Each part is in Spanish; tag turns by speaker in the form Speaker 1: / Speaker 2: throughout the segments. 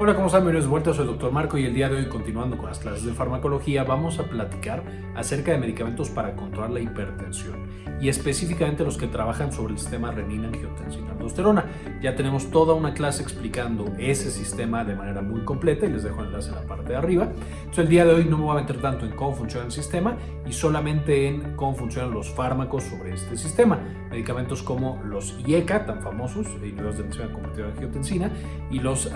Speaker 1: Hola, ¿cómo están? Bienvenidos de vuelta, soy el Dr. Marco y el día de hoy, continuando con las clases de farmacología, vamos a platicar acerca de medicamentos para controlar la hipertensión y específicamente los que trabajan sobre el sistema renina-angiotensina-aldosterona. Ya tenemos toda una clase explicando ese sistema de manera muy completa y les dejo el enlace en la parte de arriba. Entonces, el día de hoy no me voy a meter tanto en cómo funciona el sistema y solamente en cómo funcionan los fármacos sobre este sistema. Medicamentos como los IECA, tan famosos, inhibidores de enzima convertida en angiotensina, y los eh,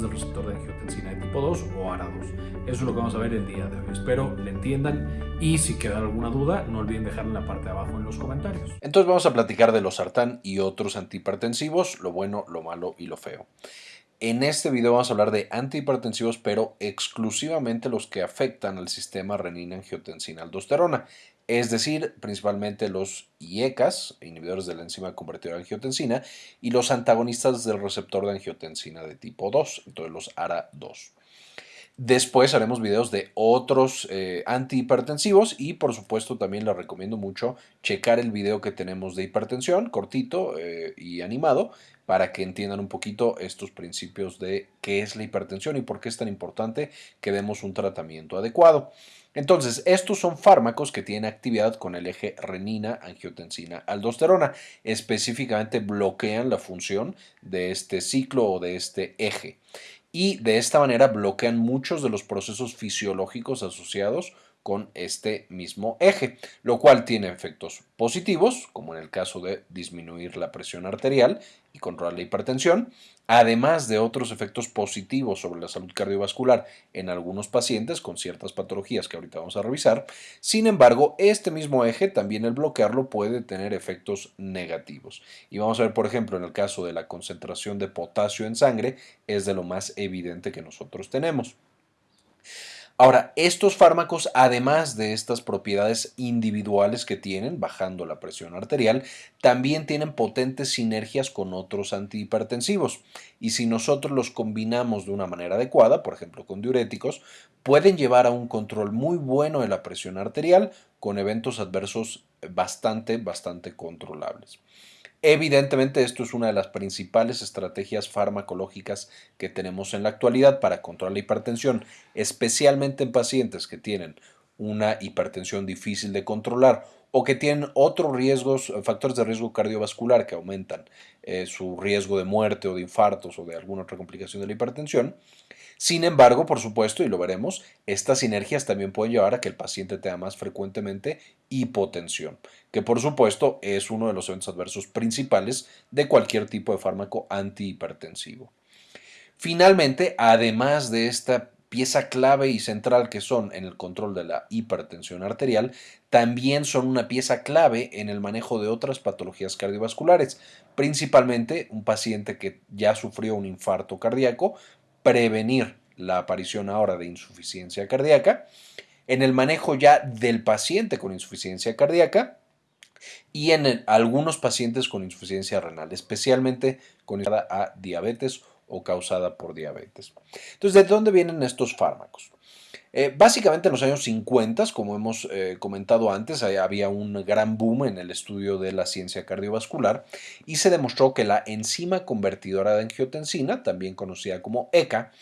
Speaker 1: del receptor de angiotensina de tipo 2 o ARA2. Eso es lo que vamos a ver el día de hoy. Espero le entiendan y si queda alguna duda, no olviden dejarla en la parte de abajo en los comentarios.
Speaker 2: Entonces vamos a platicar de los sartán y otros antihipertensivos, lo bueno, lo malo y lo feo. En este video vamos a hablar de antihipertensivos, pero exclusivamente los que afectan al sistema renina-angiotensina-aldosterona, es decir, principalmente los IECAS, inhibidores de la enzima convertidora de angiotensina, y los antagonistas del receptor de angiotensina de tipo 2, entonces los ARA2. Después haremos videos de otros eh, antihipertensivos y por supuesto también les recomiendo mucho checar el video que tenemos de hipertensión, cortito eh, y animado, para que entiendan un poquito estos principios de qué es la hipertensión y por qué es tan importante que demos un tratamiento adecuado. Entonces, estos son fármacos que tienen actividad con el eje renina, angiotensina, aldosterona. Específicamente bloquean la función de este ciclo o de este eje. Y de esta manera bloquean muchos de los procesos fisiológicos asociados con este mismo eje, lo cual tiene efectos positivos, como en el caso de disminuir la presión arterial y controlar la hipertensión, además de otros efectos positivos sobre la salud cardiovascular en algunos pacientes con ciertas patologías que ahorita vamos a revisar. Sin embargo, este mismo eje, también el bloquearlo, puede tener efectos negativos. Y vamos a ver, por ejemplo, en el caso de la concentración de potasio en sangre, es de lo más evidente que nosotros tenemos. Ahora, estos fármacos, además de estas propiedades individuales que tienen, bajando la presión arterial, también tienen potentes sinergias con otros antihipertensivos. Y si nosotros los combinamos de una manera adecuada, por ejemplo con diuréticos, pueden llevar a un control muy bueno de la presión arterial con eventos adversos bastante, bastante controlables. Evidentemente esto es una de las principales estrategias farmacológicas que tenemos en la actualidad para controlar la hipertensión, especialmente en pacientes que tienen una hipertensión difícil de controlar o que tienen otros riesgos, factores de riesgo cardiovascular que aumentan eh, su riesgo de muerte o de infartos o de alguna otra complicación de la hipertensión. Sin embargo, por supuesto, y lo veremos, estas sinergias también pueden llevar a que el paciente tenga más frecuentemente hipotensión, que por supuesto es uno de los eventos adversos principales de cualquier tipo de fármaco antihipertensivo. Finalmente, además de esta pieza clave y central que son en el control de la hipertensión arterial, también son una pieza clave en el manejo de otras patologías cardiovasculares, principalmente un paciente que ya sufrió un infarto cardíaco prevenir la aparición ahora de insuficiencia cardíaca, en el manejo ya del paciente con insuficiencia cardíaca y en algunos pacientes con insuficiencia renal, especialmente con a diabetes o causada por diabetes. Entonces, ¿de dónde vienen estos fármacos? Eh, básicamente en los años 50, como hemos eh, comentado antes, había un gran boom en el estudio de la ciencia cardiovascular y se demostró que la enzima convertidora de angiotensina, también conocida como ECA,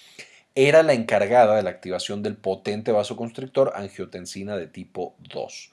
Speaker 2: era la encargada de la activación del potente vasoconstrictor angiotensina de tipo 2.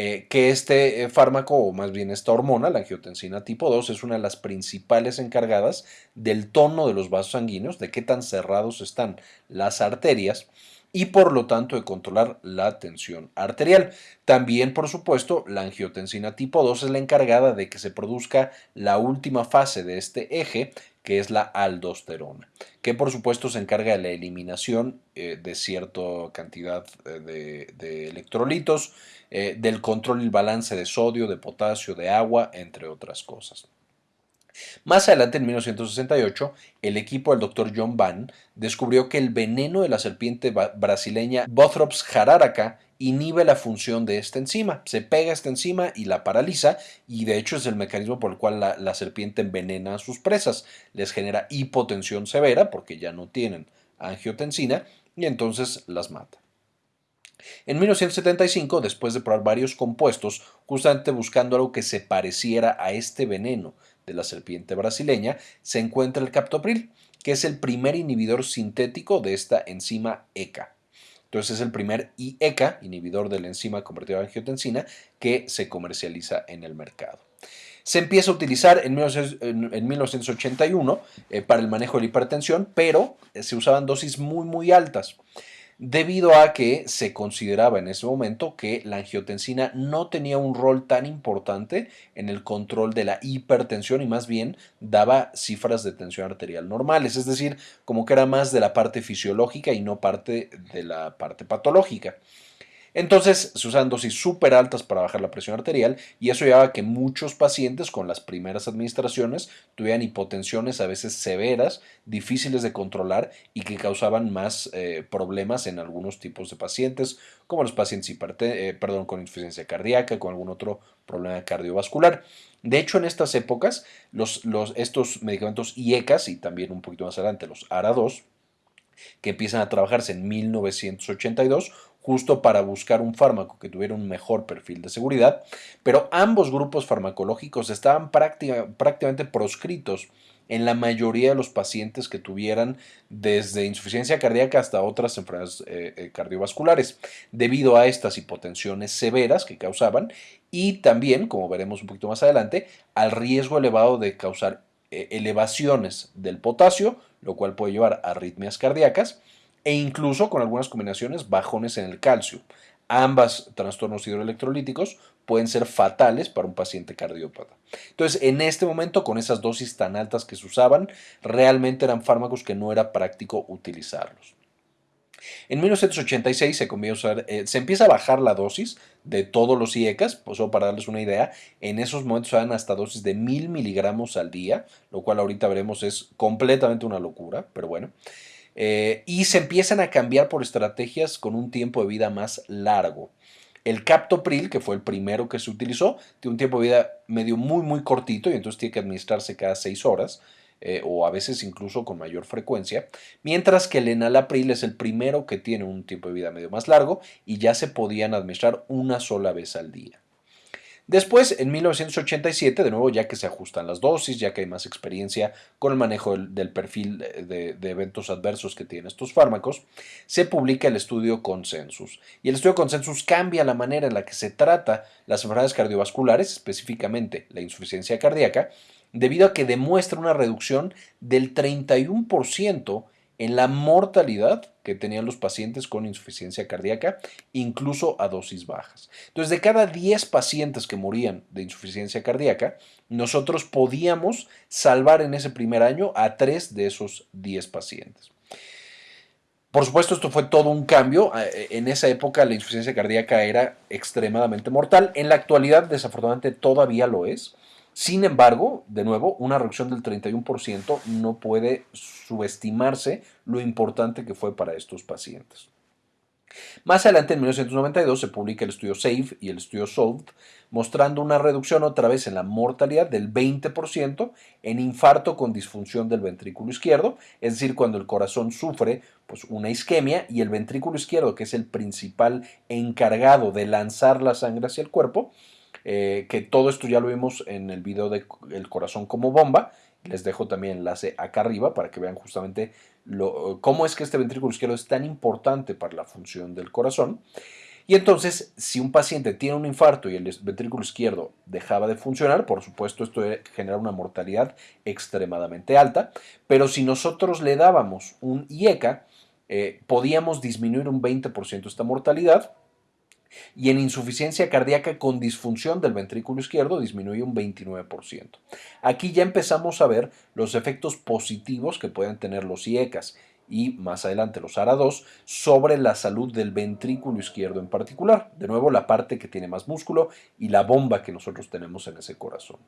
Speaker 2: Eh, que este fármaco, o más bien esta hormona, la angiotensina tipo 2, es una de las principales encargadas del tono de los vasos sanguíneos, de qué tan cerrados están las arterias y por lo tanto de controlar la tensión arterial. También, por supuesto, la angiotensina tipo 2 es la encargada de que se produzca la última fase de este eje, que es la aldosterona, que por supuesto se encarga de la eliminación eh, de cierta cantidad eh, de, electrolitos, eh, del control y balance de sodio, de potasio, de agua, entre otras cosas. Más adelante, en 1968, el equipo del Dr. John Van descubrió que el veneno de la serpiente brasileña Bothrops jararaca inhibe la función de esta enzima, se pega esta enzima y la paraliza y de hecho es el mecanismo por el cual la, la serpiente envenena a sus presas, les genera hipotensión severa porque ya no tienen angiotensina y entonces las mata. En 1975, después de probar varios compuestos, justamente buscando algo que se pareciera a este veneno de la serpiente brasileña, se encuentra el captopril, que es el primer inhibidor sintético de esta enzima ECA. Entonces es el primer IECA, inhibidor de la enzima convertida en angiotensina, que se comercializa en el mercado. Se empieza a utilizar en, 1981 eh, para el manejo de la hipertensión, pero se usaban dosis muy muy altas debido a que se consideraba en ese momento que la angiotensina no tenía un rol tan importante en el control de la hipertensión y más bien daba cifras de tensión arterial normales, es decir, como que era más de la parte fisiológica y no parte de la parte patológica. Entonces se usan dosis súper altas para bajar la presión arterial y eso llevaba a que muchos pacientes con las primeras administraciones tuvieran hipotensiones a veces severas, difíciles de controlar y que causaban más eh, problemas en algunos tipos de pacientes, como los pacientes eh, con insuficiencia cardíaca, con algún otro problema cardiovascular. De hecho, en estas épocas, estos medicamentos IECAS y también un poquito más adelante los ARA2, que empiezan a trabajarse en 1982, justo para buscar un fármaco que tuviera un mejor perfil de seguridad, pero ambos grupos farmacológicos estaban prácticamente proscritos en la mayoría de los pacientes que tuvieran desde insuficiencia cardíaca hasta otras enfermedades eh, eh, cardiovasculares, debido a estas hipotensiones severas que causaban y también, como veremos un poquito más adelante, al riesgo elevado de causar eh, elevaciones del potasio, lo cual puede llevar a arritmias cardíacas, e incluso con algunas combinaciones bajones en el calcio. Ambas trastornos hidroelectrolíticos pueden ser fatales para un paciente cardiópata. Entonces, en este momento, con esas dosis tan altas que se usaban, realmente eran fármacos que no era práctico utilizarlos. En 1986 se, eh, se empieza a bajar la dosis de todos los IECAS, pues, para darles una idea, en esos momentos eran hasta dosis de mil miligramos al día, lo cual ahorita veremos es completamente una locura, pero bueno. Eh, y se empiezan a cambiar por estrategias con un tiempo de vida más largo. El captopril, que fue el primero que se utilizó, tiene un tiempo de vida medio muy, muy cortito y entonces tiene que administrarse cada seis horas. Eh, o a veces incluso con mayor frecuencia, mientras que el enalapril es el primero que tiene un tiempo de vida medio más largo y ya se podían administrar una sola vez al día. Después, en 1987, de nuevo, ya que se ajustan las dosis, ya que hay más experiencia con el manejo del, perfil de, de, eventos adversos que tienen estos fármacos, se publica el estudio Consensus. Y el estudio Consensus cambia la manera en la que se trata las enfermedades cardiovasculares, específicamente la insuficiencia cardíaca, debido a que demuestra una reducción del 31% en la mortalidad que tenían los pacientes con insuficiencia cardíaca, incluso a dosis bajas. Entonces, de cada 10 pacientes que morían de insuficiencia cardíaca, nosotros podíamos salvar en ese primer año a 3 de esos 10 pacientes. Por supuesto, esto fue todo un cambio. Eh, en esa época la insuficiencia cardíaca era extremadamente mortal. En la actualidad, desafortunadamente, todavía lo es. Sin embargo, de nuevo, una reducción del 31% no puede subestimarse lo importante que fue para estos pacientes. Más adelante, en 1992, se publica el estudio SAFE y el estudio SOLVE, mostrando una reducción otra vez en la mortalidad del 20% en infarto con disfunción del ventrículo izquierdo, es decir, cuando el corazón sufre pues, una isquemia y el ventrículo izquierdo, que es el principal encargado de lanzar la sangre hacia el cuerpo, eh, que todo esto ya lo vimos en el video de El corazón como bomba. Les dejo también el enlace acá arriba para que vean justamente lo, cómo es que este ventrículo izquierdo es tan importante para la función del corazón. Y entonces, si un paciente tiene un infarto y el ventrículo izquierdo dejaba de funcionar, por supuesto esto genera una mortalidad extremadamente alta, pero si nosotros le dábamos un IECA, eh, podíamos disminuir un 20% esta mortalidad y en insuficiencia cardíaca con disfunción del ventrículo izquierdo disminuye un 29%. Aquí ya empezamos a ver los efectos positivos que pueden tener los IECAS y más adelante los ARA2 sobre la salud del ventrículo izquierdo en particular. De nuevo, la parte que tiene más músculo y la bomba que nosotros tenemos en ese corazón.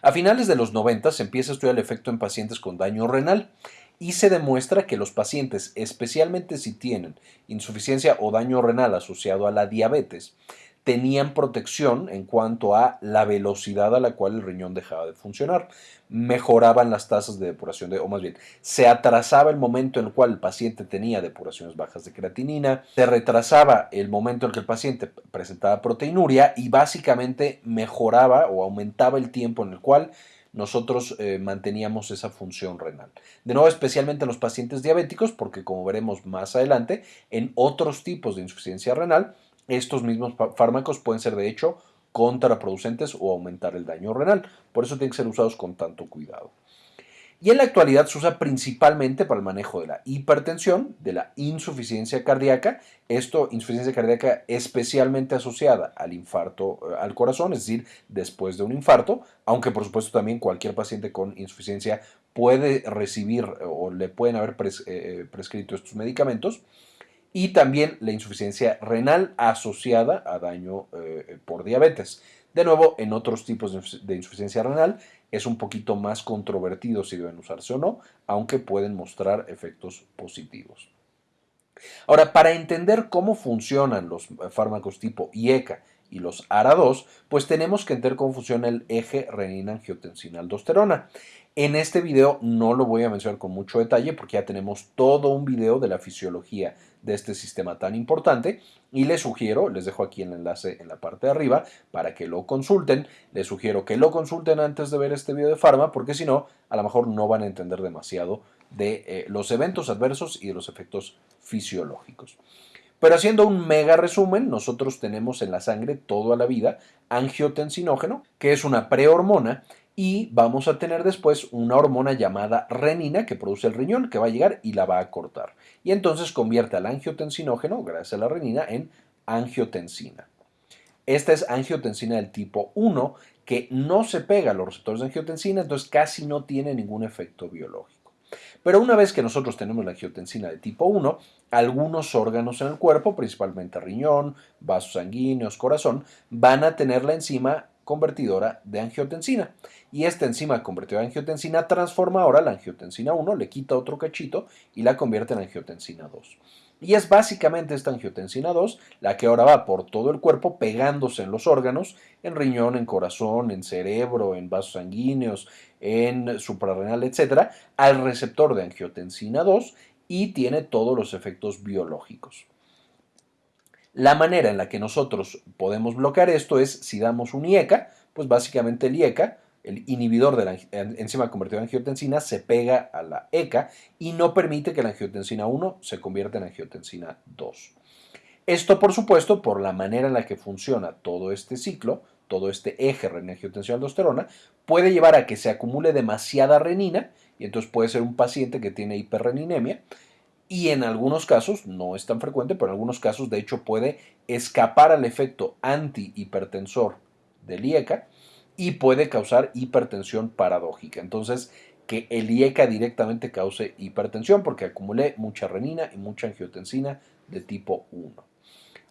Speaker 2: A finales de los 90 se empieza a estudiar el efecto en pacientes con daño renal y se demuestra que los pacientes, especialmente si tienen insuficiencia o daño renal asociado a la diabetes, tenían protección en cuanto a la velocidad a la cual el riñón dejaba de funcionar. Mejoraban las tasas de depuración, de, o más bien, se atrasaba el momento en el cual el paciente tenía depuraciones bajas de creatinina, se retrasaba el momento en que el paciente presentaba proteinuria y básicamente mejoraba o aumentaba el tiempo en el cual nosotros eh, manteníamos esa función renal. De nuevo, especialmente en los pacientes diabéticos, porque como veremos más adelante, en otros tipos de insuficiencia renal, estos mismos fármacos pueden ser de hecho contraproducentes o aumentar el daño renal. Por eso tienen que ser usados con tanto cuidado. Y en la actualidad se usa principalmente para el manejo de la hipertensión, de la insuficiencia cardíaca, esto insuficiencia cardíaca especialmente asociada al infarto eh, al corazón, es decir, después de un infarto, aunque por supuesto también cualquier paciente con insuficiencia puede recibir o le pueden haber eh, eh, prescrito estos medicamentos y también la insuficiencia renal asociada a daño eh, por diabetes. De nuevo, en otros tipos de insuficiencia renal es un poquito más controvertido si deben usarse o no, aunque pueden mostrar efectos positivos. Ahora, para entender cómo funcionan los fármacos tipo IECA y los ARA2, pues tenemos que entender cómo funciona el eje renina-angiotensina-aldosterona. En este video no lo voy a mencionar con mucho detalle porque ya tenemos todo un video de la fisiología de este sistema tan importante y les sugiero, les dejo aquí el enlace en la parte de arriba para que lo consulten, les sugiero que lo consulten antes de ver este video de Pharma porque si no, a lo mejor no van a entender demasiado de eh, los eventos adversos y de los efectos fisiológicos. Pero haciendo un mega resumen, nosotros tenemos en la sangre toda la vida angiotensinógeno, que es una prehormona y vamos a tener después una hormona llamada renina que produce el riñón que va a llegar y la va a cortar. Y entonces convierte al angiotensinógeno, gracias a la renina, en angiotensina. Esta es angiotensina del tipo 1 que no se pega a los receptores de angiotensina, entonces casi no tiene ningún efecto biológico. Pero una vez que nosotros tenemos la angiotensina de tipo 1, algunos órganos en el cuerpo, principalmente riñón, vasos sanguíneos, corazón, van a tener la enzima convertidora de angiotensina. Y esta enzima convertidora de angiotensina transforma ahora la angiotensina 1, le quita otro cachito y la convierte en angiotensina 2. Y es básicamente esta angiotensina 2 la que ahora va por todo el cuerpo pegándose en los órganos, en riñón, en corazón, en cerebro, en vasos sanguíneos, en suprarrenal, etc., al receptor de angiotensina 2 y tiene todos los efectos biológicos. La manera en la que nosotros podemos bloquear esto es si damos un IECA, pues básicamente el IECA, el inhibidor de la enzima convertida en angiotensina, se pega a la ECA y no permite que la angiotensina 1 se convierta en angiotensina 2. Esto, por supuesto, por la manera en la que funciona todo este ciclo, todo este eje renina-angiotensina-aldosterona, puede llevar a que se acumule demasiada renina y entonces puede ser un paciente que tiene hiperreninemia y en algunos casos, no es tan frecuente, pero en algunos casos de hecho puede escapar al efecto antihipertensor del IECA y puede causar hipertensión paradójica. Entonces, que el IECA directamente cause hipertensión porque acumulé mucha renina y mucha angiotensina de tipo 1.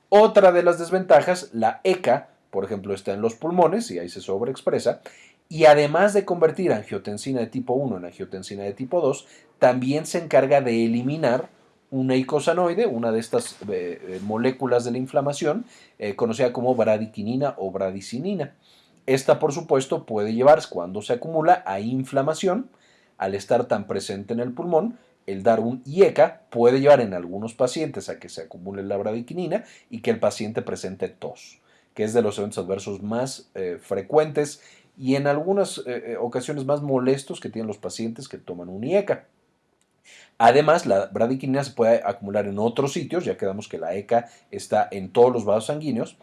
Speaker 2: Otra de las desventajas, la ECA, por ejemplo, está en los pulmones y ahí se sobreexpresa, y además de convertir angiotensina de tipo 1 en angiotensina de tipo 2, también se encarga de eliminar una icosanoide, una de estas eh, eh, moléculas de la inflamación, eh, conocida como bradiquinina o bradicinina. Esta, por supuesto, puede llevar, cuando se acumula, a inflamación. Al estar tan presente en el pulmón, el dar un IECA puede llevar en algunos pacientes a que se acumule la bradiquinina y que el paciente presente tos, que es de los eventos adversos más frecuentes y en algunas ocasiones más molestos que tienen los pacientes que toman un IECA. Además, la bradiquinina se puede acumular en otros sitios, ya quedamos que la ECA está en todos los vasos sanguíneos.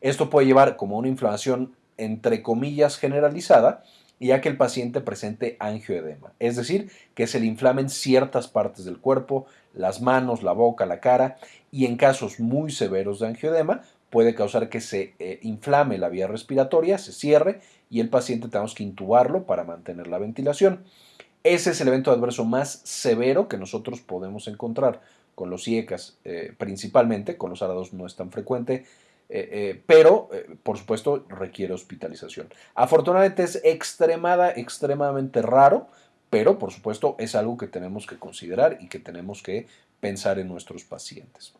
Speaker 2: Esto puede llevar como una inflamación entre comillas generalizada, ya que el paciente presente angioedema, es decir, que se le inflamen ciertas partes del cuerpo, las manos, la boca, la cara, y en casos muy severos de angioedema puede causar que se eh, inflame la vía respiratoria, se cierre y el paciente tenemos que intubarlo para mantener la ventilación. Ese es el evento adverso más severo que nosotros podemos encontrar con los IECAS eh, principalmente, con los ARA2 no es tan frecuente, eh, eh, pero por supuesto requiere hospitalización. Afortunadamente es extremada, extremadamente raro, pero por supuesto es algo que tenemos que considerar y que tenemos que pensar en nuestros pacientes.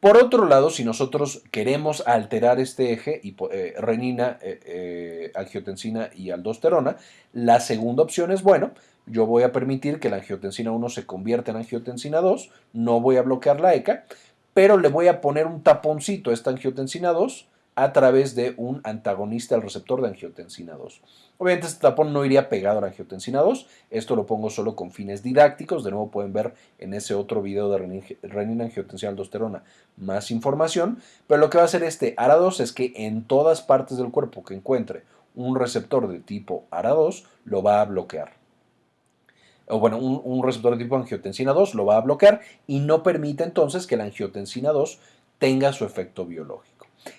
Speaker 2: Por otro lado, si nosotros queremos alterar este eje, eh, renina, eh, eh, angiotensina y aldosterona, la segunda opción es, bueno, yo voy a permitir que la angiotensina 1 se convierta en angiotensina 2, no voy a bloquear la ECA, pero le voy a poner un taponcito a esta angiotensina 2 a través de un antagonista al receptor de angiotensina 2. Obviamente este tapón no iría pegado a la angiotensina 2, esto lo pongo solo con fines didácticos, de nuevo pueden ver en ese otro video de renina, angiotensina aldosterona más información, pero lo que va a hacer este ARA2 es que en todas partes del cuerpo que encuentre un receptor de tipo ARA2 lo va a bloquear. O bueno, un, un receptor de tipo angiotensina 2 lo va a bloquear y no permite entonces que la angiotensina 2 tenga su efecto biológico.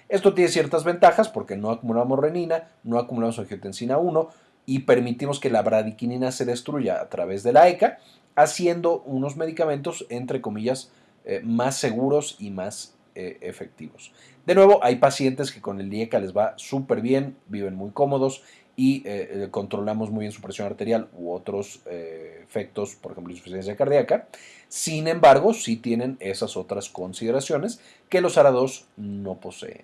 Speaker 2: Esto tiene ciertas ventajas porque no acumulamos renina, no acumulamos angiotensina 1 y permitimos que la bradiquinina se destruya a través de la ECA, haciendo unos medicamentos, entre comillas, eh, más seguros y más eh, efectivos. De nuevo, hay pacientes que con el IECA les va súper bien, viven muy cómodos y eh, controlamos muy bien su presión arterial u otros efectos, por ejemplo, insuficiencia cardíaca. Sin embargo, sí tienen esas otras consideraciones que los ARA2 no poseen.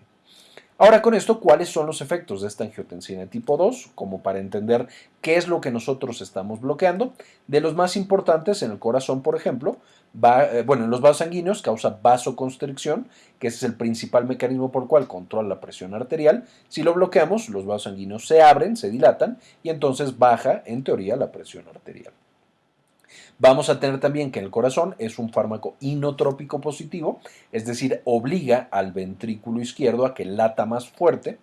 Speaker 2: Ahora con esto, ¿cuáles son los efectos de esta angiotensina tipo 2? Como para entender qué es lo que nosotros estamos bloqueando. De los más importantes en el corazón, por ejemplo, eh, bueno, en los vasos sanguíneos causa vasoconstricción, que ese es el principal mecanismo por el cual controla la presión arterial. Si lo bloqueamos, los vasos sanguíneos se abren, se dilatan y entonces baja, en teoría, la presión arterial. Vamos a tener también que el corazón es un fármaco inotrópico positivo, es decir, obliga al ventrículo izquierdo a que lata más fuerte,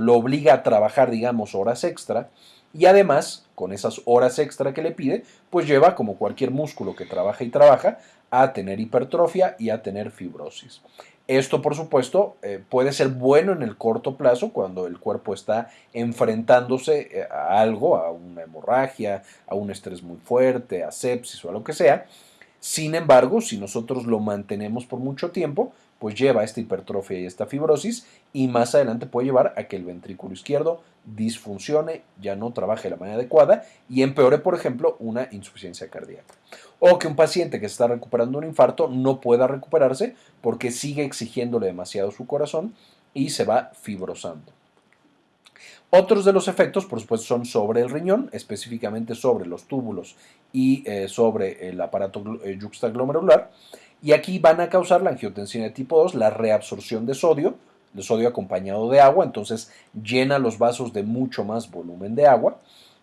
Speaker 2: lo obliga a trabajar, digamos, horas extra y además, con esas horas extra que le pide, pues lleva, como cualquier músculo que trabaja y trabaja, a tener hipertrofia y a tener fibrosis. Esto, por supuesto, eh, puede ser bueno en el corto plazo cuando el cuerpo está enfrentándose eh, a algo, a una hemorragia, a un estrés muy fuerte, a sepsis o a lo que sea. Sin embargo, si nosotros lo mantenemos por mucho tiempo, pues lleva a esta hipertrofia y esta fibrosis y más adelante puede llevar a que el ventrículo izquierdo disfuncione, ya no trabaje de la manera adecuada y empeore, por ejemplo, una insuficiencia cardíaca. O que un paciente que está recuperando un infarto no pueda recuperarse porque sigue exigiéndole demasiado su corazón y se va fibrosando. Otros de los efectos, por supuesto, son sobre el riñón, específicamente sobre los túbulos y eh, sobre el aparato eh, yuxtaglomerular. Y aquí van a causar la angiotensina tipo 2, la reabsorción de sodio, de sodio acompañado de agua, entonces llena los vasos de mucho más volumen de agua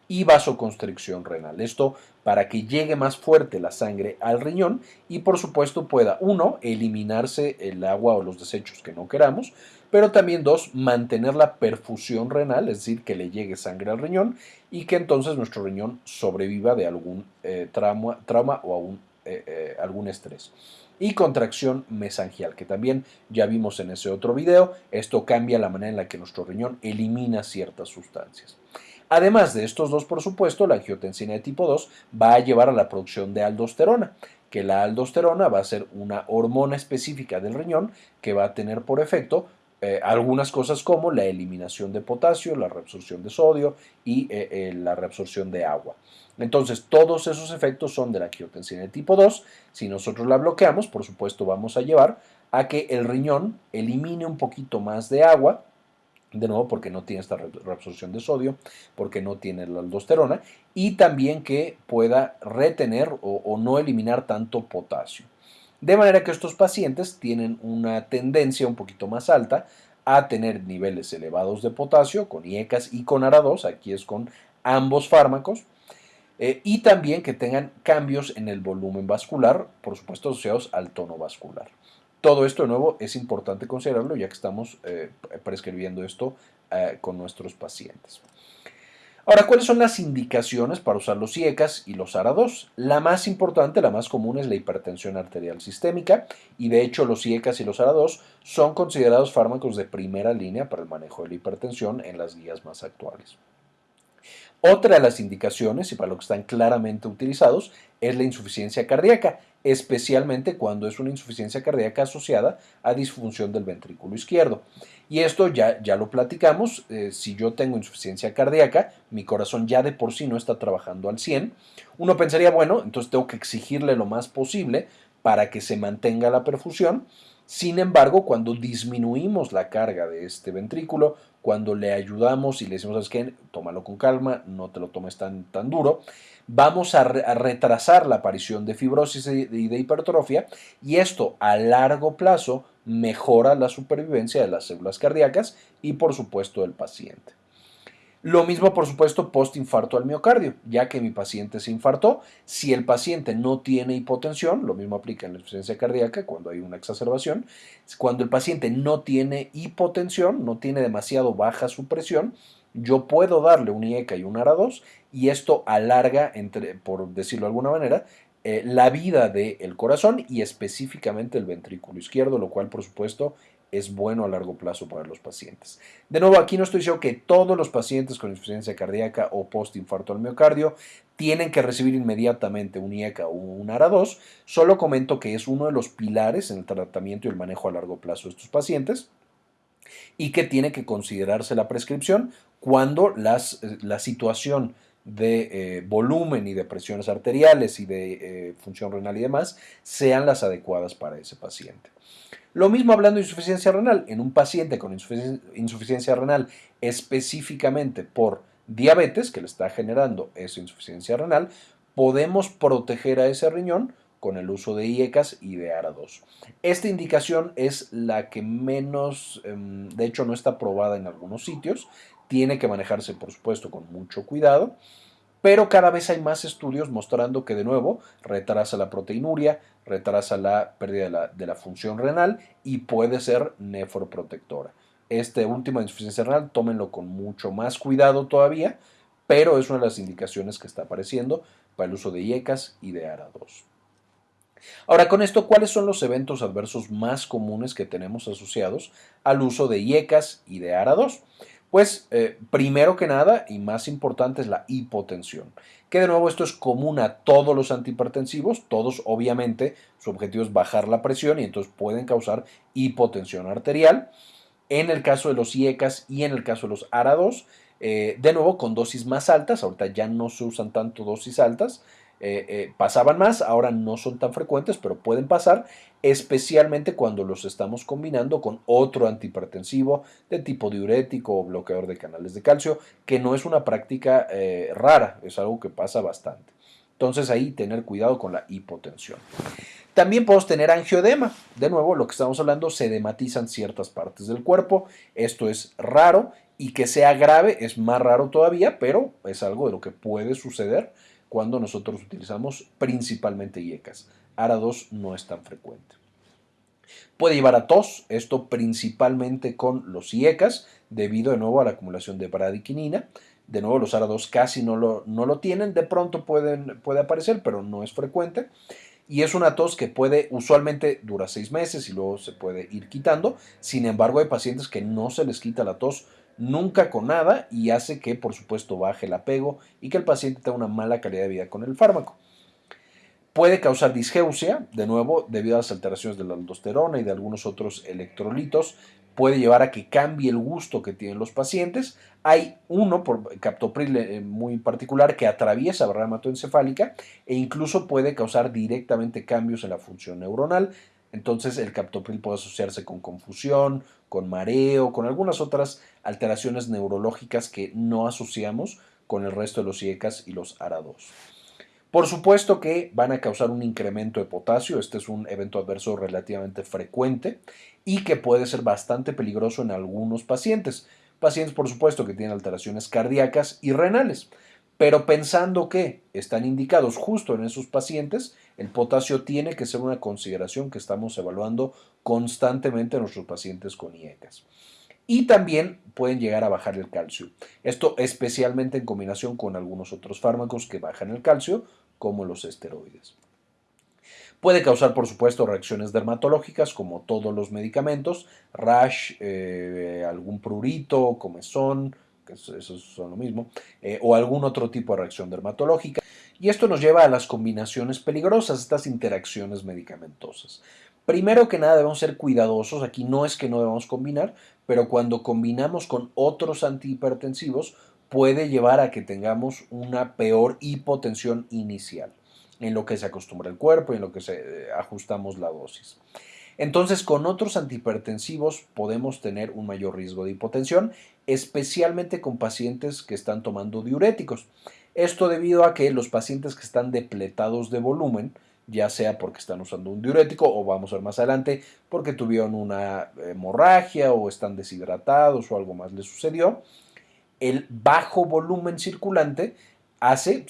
Speaker 2: y vasoconstricción renal. Esto para que llegue más fuerte la sangre al riñón y por supuesto pueda, uno, eliminarse el agua o los desechos que no queramos, pero también dos, mantener la perfusión renal, es decir, que le llegue sangre al riñón y que entonces nuestro riñón sobreviva de algún eh, trauma, trauma, o eh, eh, algún estrés y contracción mesangial, que también ya vimos en ese otro video. Esto cambia la manera en la que nuestro riñón elimina ciertas sustancias. Además de estos dos, por supuesto, la angiotensina de tipo 2 va a llevar a la producción de aldosterona, que la aldosterona va a ser una hormona específica del riñón que va a tener por efecto eh, algunas cosas como la eliminación de potasio, la reabsorción de sodio y eh, eh, la reabsorción de agua. Entonces, todos esos efectos son de la angiotensina de tipo 2. Si nosotros la bloqueamos, por supuesto, vamos a llevar a que el riñón elimine un poquito más de agua, de nuevo porque no tiene esta reabsorción de sodio, porque no tiene la aldosterona, y también que pueda retener o, no eliminar tanto potasio. De manera que estos pacientes tienen una tendencia un poquito más alta a tener niveles elevados de potasio con IECAS y con ARA2, aquí es con ambos fármacos, eh, y también que tengan cambios en el volumen vascular, por supuesto asociados al tono vascular. Todo esto de nuevo es importante considerarlo ya que estamos eh, prescribiendo esto eh, con nuestros pacientes. Ahora, ¿cuáles son las indicaciones para usar los IECAS y los ARA2? La más importante, la más común es la hipertensión arterial sistémica y de hecho los IECAS y los ARA2 son considerados fármacos de primera línea para el manejo de la hipertensión en las guías más actuales. Otra de las indicaciones, y para lo que están claramente utilizados, es la insuficiencia cardíaca, especialmente cuando es una insuficiencia cardíaca asociada a disfunción del ventrículo izquierdo. Y esto ya, ya lo platicamos, eh, si yo tengo insuficiencia cardíaca, mi corazón ya de por sí no está trabajando al 100, uno pensaría, bueno, entonces tengo que exigirle lo más posible para que se mantenga la perfusión, Sin embargo, cuando disminuimos la carga de este ventrículo, cuando le ayudamos y le decimos, ¿sabes qué? Tómalo con calma, no te lo tomes tan, tan duro, vamos a, retrasar la aparición de fibrosis y de hipertrofia y esto a largo plazo mejora la supervivencia de las células cardíacas y por supuesto del paciente. Lo mismo, por supuesto, post-infarto al miocardio, ya que mi paciente se infartó. Si el paciente no tiene hipotensión, lo mismo aplica en la insuficiencia cardíaca cuando hay una exacerbación. Cuando el paciente no tiene hipotensión, no tiene demasiado baja su presión, yo puedo darle un IECA y un ARA2 y esto alarga, entre, por decirlo de alguna manera, eh, la vida del corazón y específicamente el ventrículo izquierdo, lo cual por supuesto es bueno a largo plazo para los pacientes. De nuevo, aquí no estoy diciendo que todos los pacientes con insuficiencia cardíaca o postinfarto al miocardio tienen que recibir inmediatamente un IECA o un ARA2, solo comento que es uno de los pilares en el tratamiento y el manejo a largo plazo de estos pacientes y que tiene que considerarse la prescripción cuando las, eh, la situación de eh, volumen y de presiones arteriales y de eh, función renal y demás sean las adecuadas para ese paciente. Lo mismo hablando de insuficiencia renal. En un paciente con insuficiencia renal específicamente por diabetes que le está generando esa insuficiencia renal, podemos proteger a ese riñón con el uso de IECAS y de ARA2. Esta indicación es la que menos, em, de hecho no está probada en algunos sitios, tiene que manejarse por supuesto con mucho cuidado pero cada vez hay más estudios mostrando que de nuevo retrasa la proteinuria, retrasa la pérdida de la, función renal y puede ser nefroprotectora. Este último insuficiencia renal, tómenlo con mucho más cuidado todavía, pero es una de las indicaciones que está apareciendo para el uso de IECAS y de ARA2. Ahora, con esto, ¿cuáles son los eventos adversos más comunes que tenemos asociados al uso de IECAS y de ARA2? Pues eh, primero que nada y más importante es la hipotensión, que de nuevo esto es común a todos los antihipertensivos, todos obviamente su objetivo es bajar la presión y entonces pueden causar hipotensión arterial. En el caso de los IECAS y en el caso de los ARA2, eh, de nuevo con dosis más altas, ahorita ya no se usan tanto dosis altas, eh, pasaban más, ahora no son tan frecuentes, pero pueden pasar, especialmente cuando los estamos combinando con otro antihipertensivo de tipo diurético o bloqueador de canales de calcio, que no es una práctica eh, rara, es algo que pasa bastante. Entonces ahí tener cuidado con la hipotensión. También podemos tener angioedema. De nuevo, lo que estamos hablando, se edematizan ciertas partes del cuerpo. Esto es raro y que sea grave es más raro todavía, pero es algo de lo que puede suceder cuando nosotros utilizamos principalmente IECAS. ARA2 no es tan frecuente. Puede llevar a tos, esto principalmente con los IECAS, debido de nuevo a la acumulación de bradiquinina. De nuevo, los ARA2 casi no lo, no lo tienen, de pronto pueden, puede aparecer, pero no es frecuente. Y es una tos que puede, usualmente dura seis meses y luego se puede ir quitando. Sin embargo, hay pacientes que no se les quita la tos nunca con nada y hace que por supuesto baje el apego y que el paciente tenga una mala calidad de vida con el fármaco. Puede causar disgeusia, de nuevo, debido a las alteraciones de la aldosterona y de algunos otros electrolitos. Puede llevar a que cambie el gusto que tienen los pacientes. Hay uno, por captopril eh, muy particular, que atraviesa la barrera hematoencefálica e incluso puede causar directamente cambios en la función neuronal, entonces el captopril puede asociarse con confusión, con mareo, con algunas otras alteraciones neurológicas que no asociamos con el resto de los IECAS y los ARA2. Por supuesto que van a causar un incremento de potasio, este es un evento adverso relativamente frecuente y que puede ser bastante peligroso en algunos pacientes. Pacientes, por supuesto, que tienen alteraciones cardíacas y renales. Pero pensando que están indicados justo en esos pacientes, el potasio tiene que ser una consideración que estamos evaluando constantemente en nuestros pacientes con IECAS. Y también pueden llegar a bajar el calcio. Esto especialmente en combinación con algunos otros fármacos que bajan el calcio, como los esteroides. Puede causar, por supuesto, reacciones dermatológicas, como todos los medicamentos, rash, eh, algún prurito, comezón, que eso son lo mismo, eh, o algún otro tipo de reacción dermatológica. Y esto nos lleva a las combinaciones peligrosas, estas interacciones medicamentosas. Primero que nada debemos ser cuidadosos, aquí no es que no debamos combinar, pero cuando combinamos con otros antihipertensivos puede llevar a que tengamos una peor hipotensión inicial, en lo que se acostumbra el cuerpo y en lo que se, eh, ajustamos la dosis. Entonces, con otros antihipertensivos podemos tener un mayor riesgo de hipotensión, especialmente con pacientes que están tomando diuréticos. Esto debido a que los pacientes que están depletados de volumen, ya sea porque están usando un diurético o vamos a ver más adelante porque tuvieron una hemorragia o están deshidratados o algo más les sucedió, el bajo volumen circulante hace,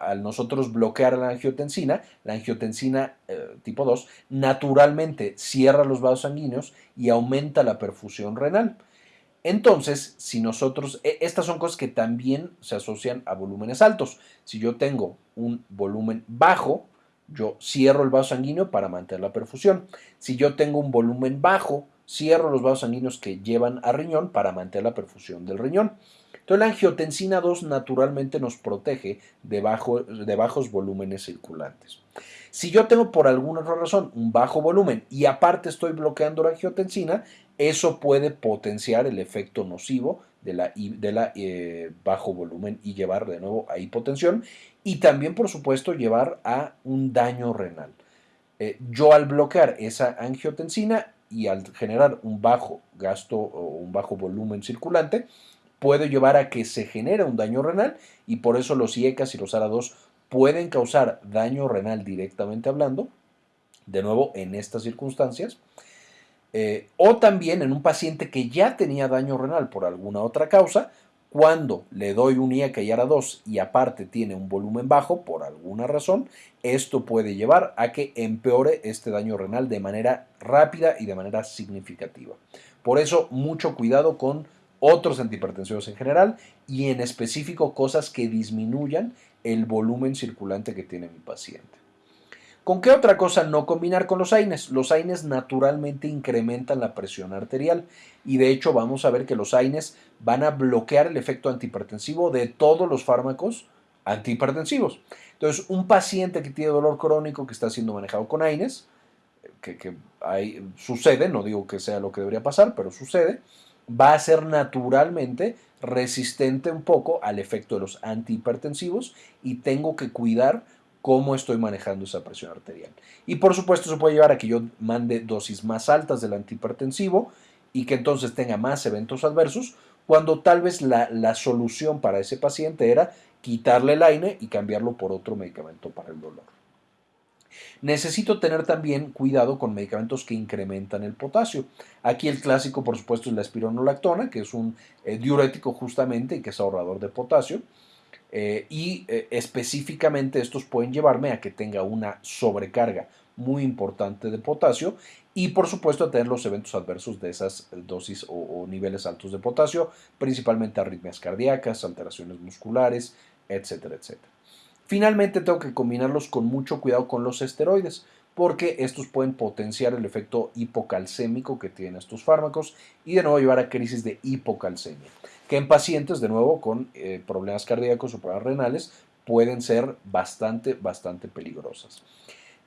Speaker 2: al nosotros bloquear la angiotensina, la angiotensina eh, tipo 2 naturalmente cierra los vasos sanguíneos y aumenta la perfusión renal. Entonces, si nosotros, e, estas son cosas que también se asocian a volúmenes altos. Si yo tengo un volumen bajo, yo cierro el vaso sanguíneo para mantener la perfusión. Si yo tengo un volumen bajo, cierro los vasos sanguíneos que llevan a riñón para mantener la perfusión del riñón. Entonces la angiotensina 2 naturalmente nos protege de, bajos volúmenes circulantes. Si yo tengo por alguna razón un bajo volumen y aparte estoy bloqueando la angiotensina, eso puede potenciar el efecto nocivo de la, de la eh, bajo volumen y llevar de nuevo a hipotensión y también por supuesto llevar a un daño renal. Eh, yo al bloquear esa angiotensina y al generar un bajo gasto o un bajo volumen circulante, puede llevar a que se genere un daño renal y por eso los IECAS y los ARA2 pueden causar daño renal directamente hablando, de nuevo en estas circunstancias, eh, o también en un paciente que ya tenía daño renal por alguna otra causa, cuando le doy un IECA y ARA2 y aparte tiene un volumen bajo por alguna razón, esto puede llevar a que empeore este daño renal de manera rápida y de manera significativa. Por eso, mucho cuidado con otros antihipertensivos en general y en específico cosas que disminuyan el volumen circulante que tiene mi paciente. ¿Con qué otra cosa no combinar con los AINES? Los AINES naturalmente incrementan la presión arterial y de hecho vamos a ver que los AINES van a bloquear el efecto antihipertensivo de todos los fármacos antihipertensivos. Entonces, un paciente que tiene dolor crónico que está siendo manejado con AINES, que, que sucede, no digo que sea lo que debería pasar, pero sucede, va a ser naturalmente resistente un poco al efecto de los antihipertensivos y tengo que cuidar cómo estoy manejando esa presión arterial. Y por supuesto eso puede llevar a que yo mande dosis más altas del antihipertensivo y que entonces tenga más eventos adversos, cuando tal vez la, la solución para ese paciente era quitarle el AINE y cambiarlo por otro medicamento para el dolor. Necesito tener también cuidado con medicamentos que incrementan el potasio. Aquí el clásico, por supuesto, es la espironolactona, que es un eh, diurético justamente y que es ahorrador de potasio. Eh, y eh, específicamente estos pueden llevarme a que tenga una sobrecarga muy importante de potasio y por supuesto a tener los eventos adversos de esas dosis o, o niveles altos de potasio, principalmente arritmias cardíacas, alteraciones musculares, etcétera, etcétera. Finalmente tengo que combinarlos con mucho cuidado con los esteroides porque estos pueden potenciar el efecto hipocalcémico que tienen estos fármacos y de nuevo llevar a crisis de hipocalcemia, que en pacientes de nuevo con eh, problemas cardíacos o problemas renales pueden ser bastante, bastante peligrosas.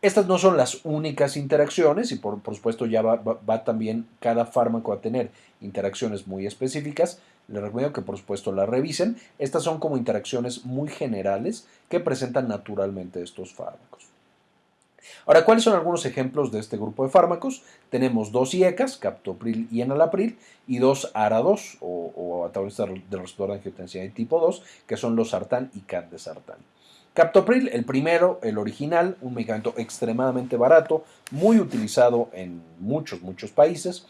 Speaker 2: Estas no son las únicas interacciones y por, supuesto ya va, también cada fármaco a tener interacciones muy específicas. Les recomiendo que por supuesto la revisen. Estas son como interacciones muy generales que presentan naturalmente estos fármacos. Ahora, ¿cuáles son algunos ejemplos de este grupo de fármacos? Tenemos dos IECAS, captopril y enalapril, y dos ARA2 o, o antagonistas del receptor de angiotensina de tipo 2, que son los sartán y candesartán. Captopril, el primero, el original, un medicamento extremadamente barato, muy utilizado en muchos, muchos países.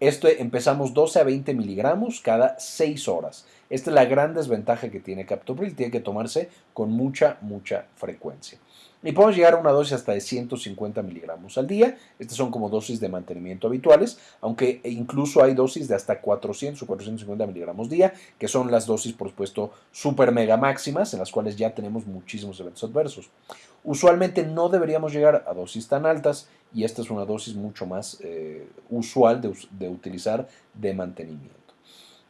Speaker 2: Este empezamos 12 a 20 miligramos cada 6 horas. Esta es la gran desventaja que tiene Captopril, tiene que tomarse con mucha, mucha frecuencia. Y podemos llegar a una dosis hasta de 150 miligramos al día. Estas son como dosis de mantenimiento habituales, aunque incluso hay dosis de hasta 400 o 450 miligramos día, que son las dosis, por supuesto, super mega máximas, en las cuales ya tenemos muchísimos eventos adversos. Usualmente no deberíamos llegar a dosis tan altas y esta es una dosis mucho más eh, usual de, utilizar de mantenimiento.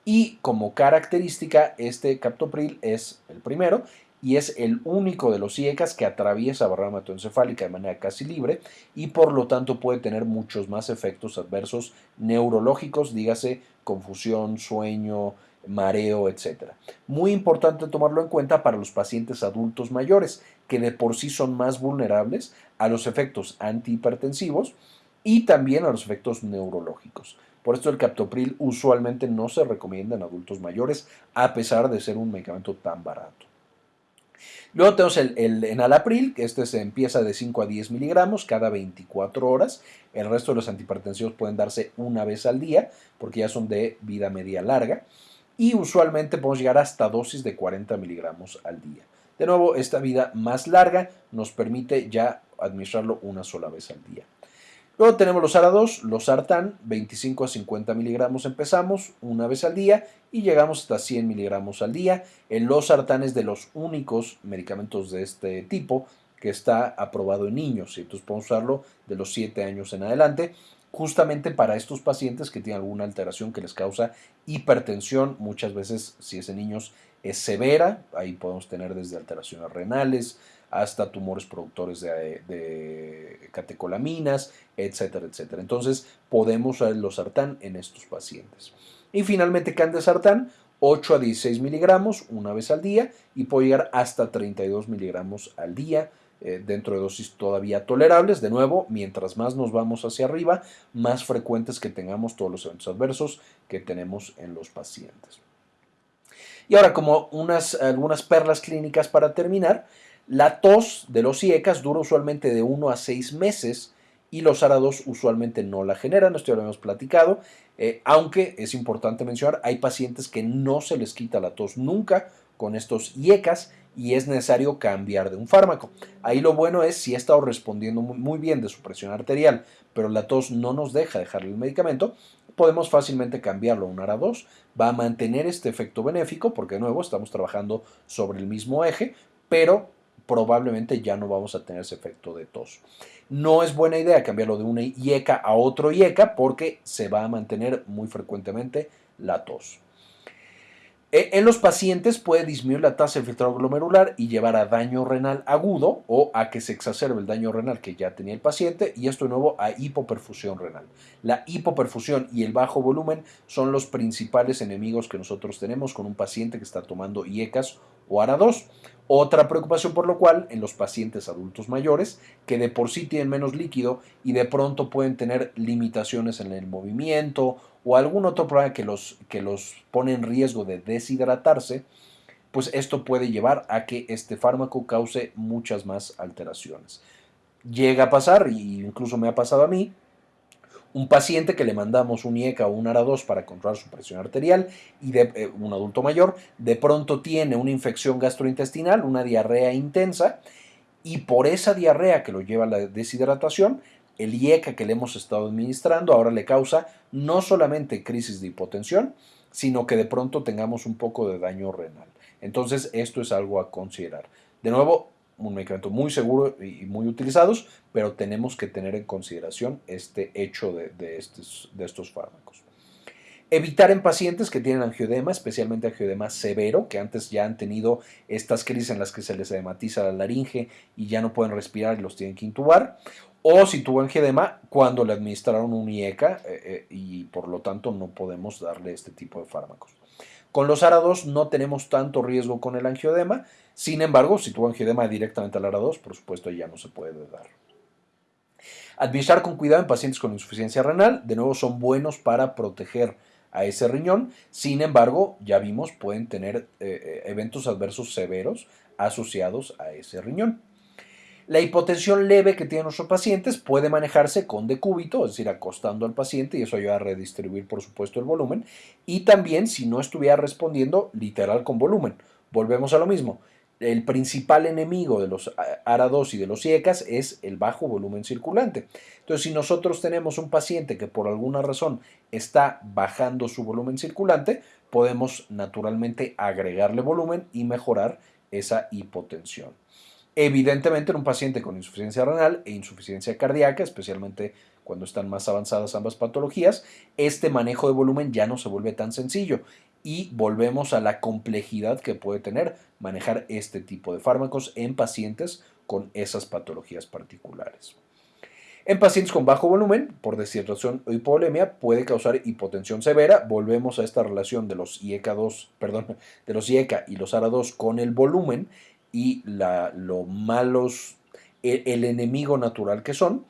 Speaker 2: Y como característica, este captopril es el primero y es el único de los IECAS que atraviesa barrera hematoencefálica de manera casi libre y por lo tanto puede tener muchos más efectos adversos neurológicos, dígase confusión, sueño, mareo, etc. Muy importante tomarlo en cuenta para los pacientes adultos mayores, que de por sí son más vulnerables a los efectos antihipertensivos y también a los efectos neurológicos. Por esto el captopril usualmente no se recomienda en adultos mayores a pesar de ser un medicamento tan barato. Luego tenemos el, enalapril, que este se empieza de 5 a 10 miligramos cada 24 horas. El resto de los antihipertensivos pueden darse una vez al día porque ya son de vida media larga. Y usualmente podemos llegar hasta dosis de 40 miligramos al día. De nuevo, esta vida más larga nos permite ya administrarlo una sola vez al día. Luego tenemos los ARA2, los Sartán, 25 a 50 miligramos empezamos una vez al día y llegamos hasta 100 miligramos al día. El Losartán es de los únicos medicamentos de este tipo que está aprobado en niños entonces podemos usarlo de los 7 años en adelante justamente para estos pacientes que tienen alguna alteración que les causa hipertensión, muchas veces si es en niños es severa, ahí podemos tener desde alteraciones renales, hasta tumores productores de, catecolaminas, etcétera, etcétera. Entonces, podemos usar el losartán en estos pacientes. Y finalmente, candesartán, 8 a 16 miligramos una vez al día y puede llegar hasta 32 miligramos al día eh, dentro de dosis todavía tolerables. De nuevo, mientras más nos vamos hacia arriba, más frecuentes que tengamos todos los eventos adversos que tenemos en los pacientes. Y ahora, como unas, algunas perlas clínicas para terminar, la tos de los IECAS dura usualmente de 1 a 6 meses y los ARA2 usualmente no la generan, esto ya lo hemos platicado, eh, aunque es importante mencionar, hay pacientes que no se les quita la tos nunca con estos IECAS y es necesario cambiar de un fármaco. Ahí lo bueno es si ha estado respondiendo muy bien de su presión arterial, pero la tos no nos deja dejarle el medicamento, podemos fácilmente cambiarlo a un ARA2. Va a mantener este efecto benéfico porque de nuevo estamos trabajando sobre el mismo eje, pero probablemente ya no vamos a tener ese efecto de tos. No es buena idea cambiarlo de una IECA a otro IECA porque se va a mantener muy frecuentemente la tos. E, en los pacientes puede disminuir la tasa de filtrado glomerular y llevar a daño renal agudo o a que se exacerbe el daño renal que ya tenía el paciente y esto de nuevo a hipoperfusión renal. La hipoperfusión y el bajo volumen son los principales enemigos que nosotros tenemos con un paciente que está tomando IECAS o ARA2. Otra preocupación por lo cual en los pacientes adultos mayores, que de por sí tienen menos líquido y de pronto pueden tener limitaciones en el movimiento o algún otro problema que los, que los pone en riesgo de deshidratarse, pues esto puede llevar a que este fármaco cause muchas más alteraciones. Llega a pasar, y incluso me ha pasado a mí, un paciente que le mandamos un IECA o un ARA2 para controlar su presión arterial y eh, un adulto mayor, de pronto tiene una infección gastrointestinal, una diarrea intensa, y por esa diarrea que lo lleva a la deshidratación, el IECA que le hemos estado administrando ahora le causa no solamente crisis de hipotensión, sino que de pronto tengamos un poco de daño renal. Entonces, esto es algo a considerar. De nuevo, un medicamento muy seguro y muy utilizados, pero tenemos que tener en consideración este hecho de, estos, de estos fármacos. Evitar en pacientes que tienen angiodema, especialmente angiodema severo, que antes ya han tenido estas crisis en las que se les edematiza la laringe y ya no pueden respirar y los tienen que intubar. O si tuvo angiodema cuando le administraron un IECA eh, eh, y por lo tanto no podemos darle este tipo de fármacos. Con los ARA2 no tenemos tanto riesgo con el angiodema, sin embargo, si tuvo angiodema directamente al ARA2, por supuesto ya no se puede dar. Administrar con cuidado en pacientes con insuficiencia renal, de nuevo son buenos para proteger a ese riñón, sin embargo, ya vimos, pueden tener eh, eventos adversos severos asociados a ese riñón. La hipotensión leve que tienen nuestros pacientes puede manejarse con decúbito, es decir, acostando al paciente y eso ayuda a redistribuir, por supuesto, el volumen. Y también si no estuviera respondiendo literal con volumen. Volvemos a lo mismo. El principal enemigo de los ARA2 y de los IECAS es el bajo volumen circulante. Entonces, si nosotros tenemos un paciente que por alguna razón está bajando su volumen circulante, podemos naturalmente agregarle volumen y mejorar esa hipotensión. Evidentemente en un paciente con insuficiencia renal e insuficiencia cardíaca, especialmente cuando están más avanzadas ambas patologías, este manejo de volumen ya no se vuelve tan sencillo y volvemos a la complejidad que puede tener manejar este tipo de fármacos en pacientes con esas patologías particulares. En pacientes con bajo volumen, por deshidratación o hipovolemia, puede causar hipotensión severa. Volvemos a esta relación de los IECA 2, perdón, de los IECA y los ARA2 con el volumen y la, lo malos, el, enemigo natural que son.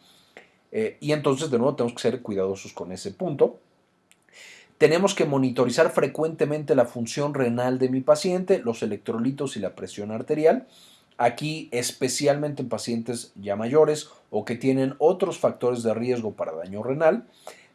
Speaker 2: Eh, y entonces, de nuevo, tenemos que ser cuidadosos con ese punto. Tenemos que monitorizar frecuentemente la función renal de mi paciente, los electrolitos y la presión arterial. Aquí, especialmente en pacientes ya mayores o que tienen otros factores de riesgo para daño renal,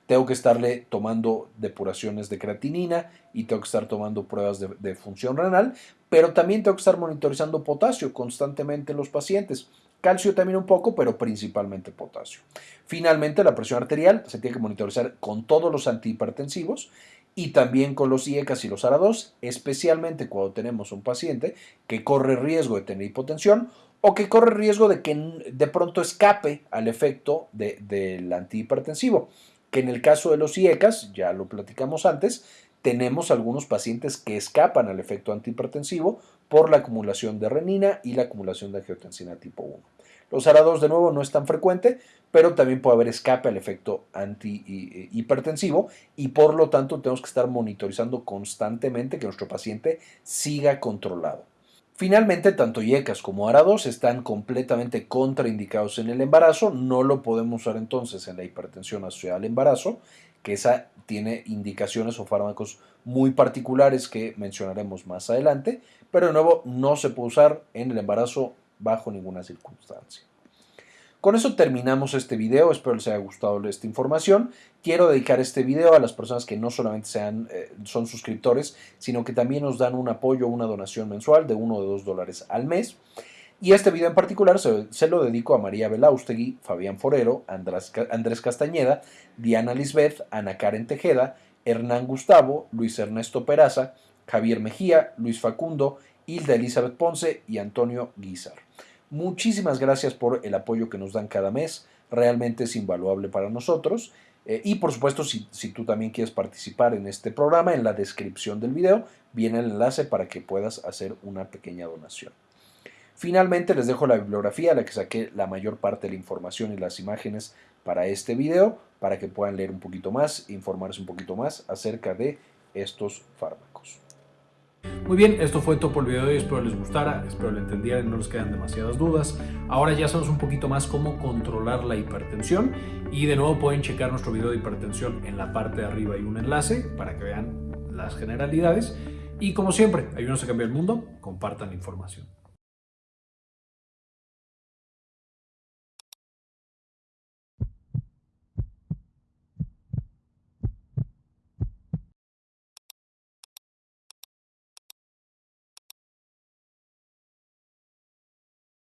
Speaker 2: tengo que estarle tomando depuraciones de creatinina y tengo que estar tomando pruebas de, función renal, pero también tengo que estar monitorizando potasio constantemente en los pacientes. Calcio también un poco, pero principalmente potasio. Finalmente, la presión arterial se tiene que monitorizar con todos los antihipertensivos y también con los IECAS y los ARA2, especialmente cuando tenemos un paciente que corre riesgo de tener hipotensión o que corre riesgo de que de pronto escape al efecto de, del antihipertensivo, que en el caso de los IECAS, ya lo platicamos antes, tenemos algunos pacientes que escapan al efecto antihipertensivo por la acumulación de renina y la acumulación de angiotensina tipo 1. Los ARA2 de nuevo no es tan frecuente, pero también puede haber escape al efecto antihipertensivo y por lo tanto tenemos que estar monitorizando constantemente que nuestro paciente siga controlado. Finalmente, tanto IECAS como ARA2 están completamente contraindicados en el embarazo, no lo podemos usar entonces en la hipertensión asociada al embarazo, que esa tiene indicaciones o fármacos muy particulares que mencionaremos más adelante, pero de nuevo no se puede usar en el embarazo bajo ninguna circunstancia. Con eso terminamos este video, espero les haya gustado esta información. Quiero dedicar este video a las personas que no solamente sean, eh, son suscriptores, sino que también nos dan un apoyo, una donación mensual de 1 o 2 dólares al mes. Y este video en particular se, se, lo dedico a María Belaustegui, Fabián Forero, Andrés, Andrés Castañeda, Diana Lisbeth, Ana Karen Tejeda, Hernán Gustavo, Luis Ernesto Peraza, Javier Mejía, Luis Facundo, Hilda Elizabeth Ponce y Antonio Guizar. Muchísimas gracias por el apoyo que nos dan cada mes, realmente es invaluable para nosotros. Eh, y por supuesto, si, si, tú también quieres participar en este programa, en la descripción del video viene el enlace para que puedas hacer una pequeña donación. Finalmente les dejo la bibliografía a la que saqué la mayor parte de la información y las imágenes para este video, para que puedan leer un poquito más, informarse un poquito más acerca de estos fármacos.
Speaker 1: Muy bien, esto fue todo por el video de hoy, espero les gustara, espero lo entendieran, no les quedan demasiadas dudas. Ahora ya sabemos un poquito más cómo controlar la hipertensión y de nuevo pueden checar nuestro video de hipertensión en la parte de arriba hay un enlace para que vean las generalidades. Y como siempre, ayúdenos a cambiar el mundo, compartan la información.